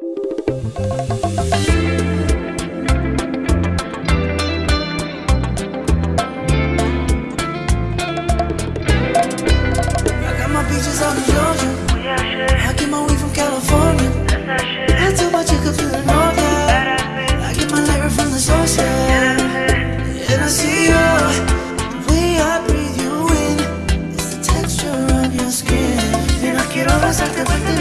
I got my peaches out in Georgia. I get my weed from California. I took my chick up to the. I get my light from the source. And I see you, the way I breathe you in is the texture of your skin. Baby, never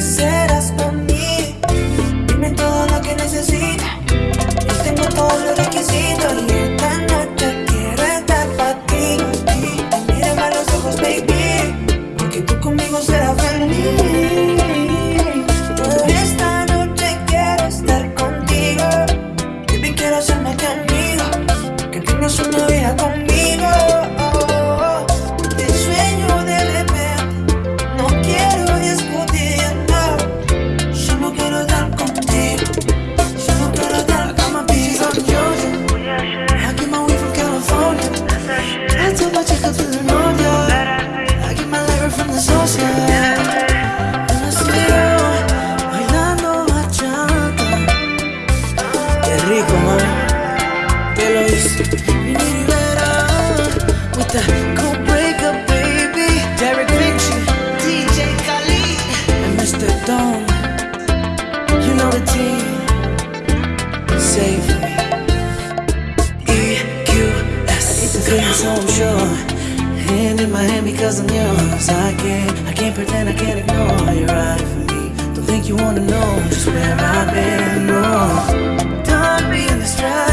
serás para mí. Dime todo lo que necesitas. Yo tengo todos los requisitos y esta noche quiero estar para ti. Mírame a los ojos, baby, porque tú conmigo serás feliz. Esta noche quiero estar contigo. Baby, quiero hacerme tu amigo. Que tengas una vida conmigo. You know the team. Me. EQS. Sure. Hand in my hand because I'm yours. I can't, I can't pretend, I can't ignore. For me. Don't think you wanna know just where I've been. No, done being distracted.